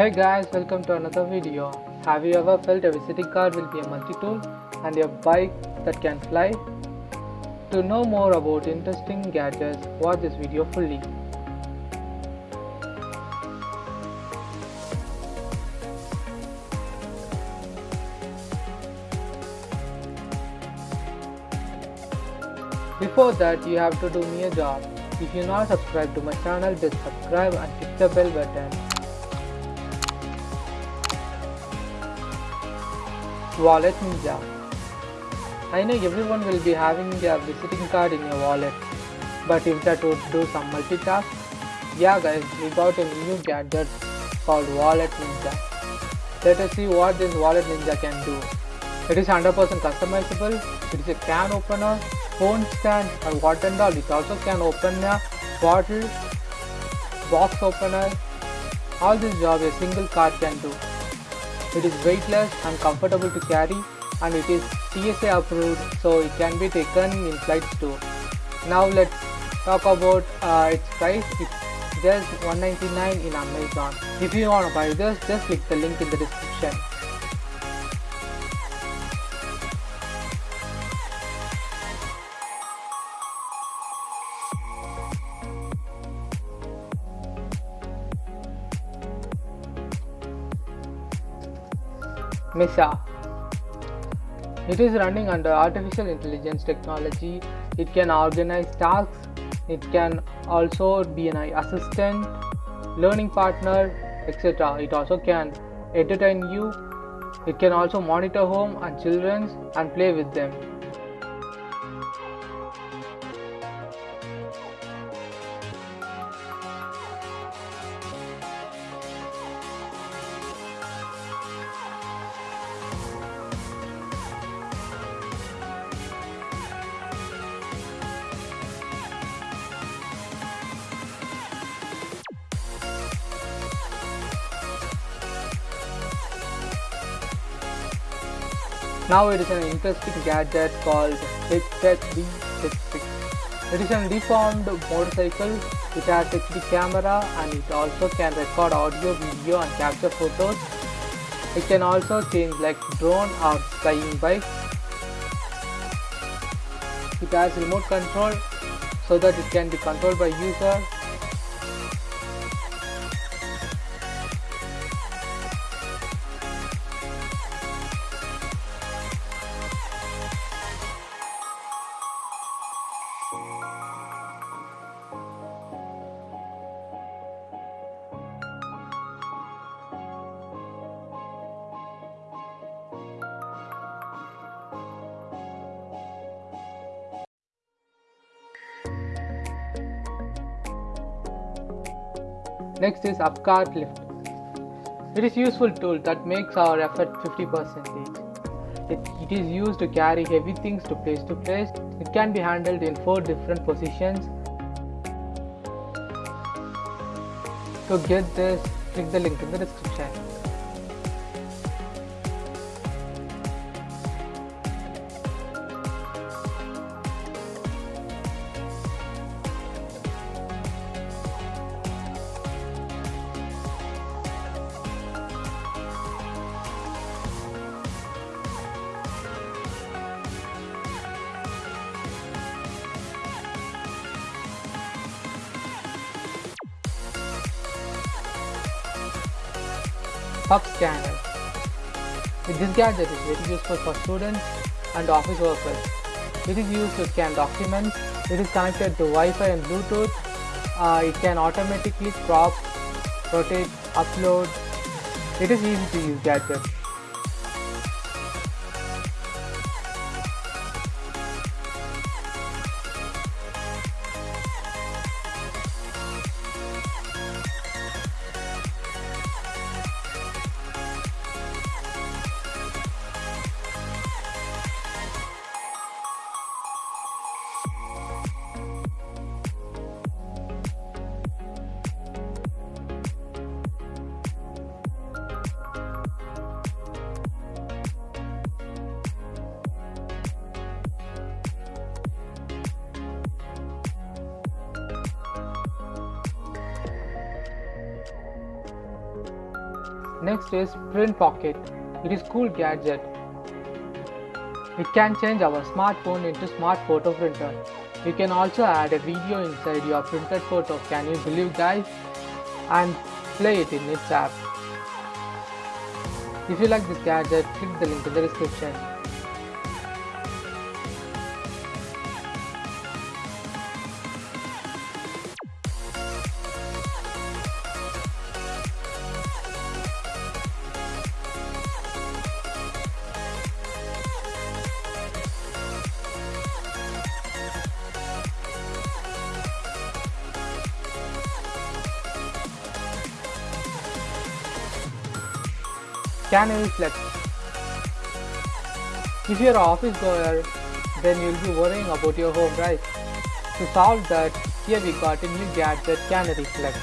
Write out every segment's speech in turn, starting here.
Hey guys, welcome to another video. Have you ever felt a visiting card will be a multi-tool and a bike that can fly? To know more about interesting gadgets, watch this video fully. Before that, you have to do me a job. If you're not subscribed to my channel, just subscribe and click the bell button. Wallet Ninja I know everyone will be having their visiting card in your wallet, but if that would do some multitask, yeah guys, we got a new gadget called Wallet Ninja. Let us see what this Wallet Ninja can do. It is 100% customizable, it is a can opener, phone stand and what and all. It also can open a bottle, box opener, all this job a single card can do. It is weightless and comfortable to carry and it is TSA approved so it can be taken in flights too. Now let's talk about uh, its price. It's just 199 in Amazon. If you want to buy this, just click the link in the description. Mesa. It is running under artificial intelligence technology. It can organize tasks. It can also be an assistant, learning partner, etc. It also can entertain you. It can also monitor home and children and play with them. Now it is an interesting gadget called Headset D66. It is a deformed motorcycle. It has HD camera and it also can record audio, video and capture photos. It can also change like drone or flying bike. It has remote control so that it can be controlled by user Next is Upcart Lift. It is useful tool that makes our effort 50%. It, it is used to carry heavy things to place to place. It can be handled in 4 different positions. To get this, click the link in the description. Pub Scanner. This gadget is very useful for students and office workers. It is used to scan documents. It is connected to Wi-Fi and Bluetooth. Uh, it can automatically crop, rotate, upload. It is easy to use gadget. Next is Prynt Pocket. It is cool gadget. It can change our smartphone into smart photo printer. You can also add a video inside your printed photo. Can you believe guys? And play it in its app. If you like this gadget, click the link in the description. Canary Flex. If you're an office goer, then you'll be worrying about your home, right? To solve that, here we got a new gadget Canary Flex.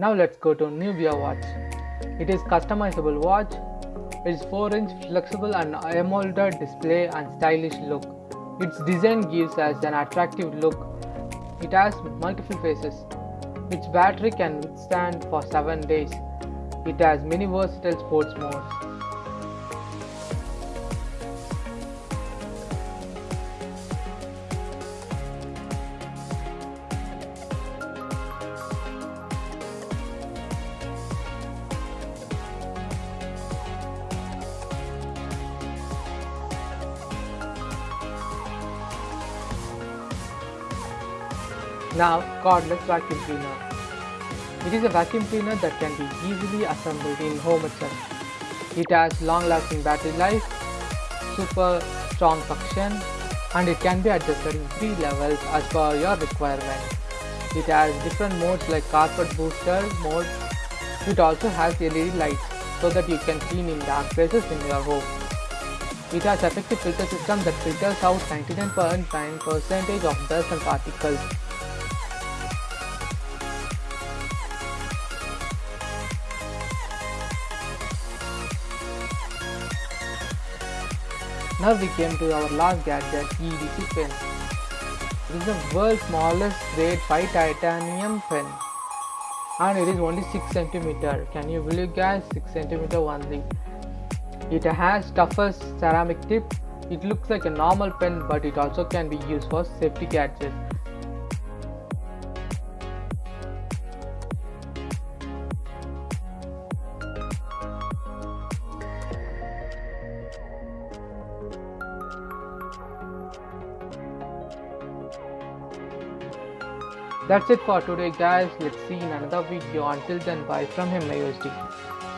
Now let's go to Nubia watch. It is customizable watch. It is 4 inch flexible and AMOLED display and stylish look. Its design gives us an attractive look. It has multiple faces. Its battery can withstand for 7 days. It has many versatile sports modes. Now cordless vacuum cleaner. It is a vacuum cleaner that can be easily assembled in home itself. It has long lasting battery life, super strong suction and it can be adjusted in 3 levels as per your requirement. It has different modes like carpet booster mode. It also has LED lights so that you can clean in dark places in your home. It has effective filter system that filters out 99.9 percentage of dust and particles Now we came to our last gadget EDC pen. It is the world's smallest grade 5 titanium pen and it is only 6 cm. Can you believe guys 6 cm only. It has toughest ceramic tip. It looks like a normal pen but it also can be used for safety gadgets That's it for today guys. Let's see in another video. Until then bye from him USD.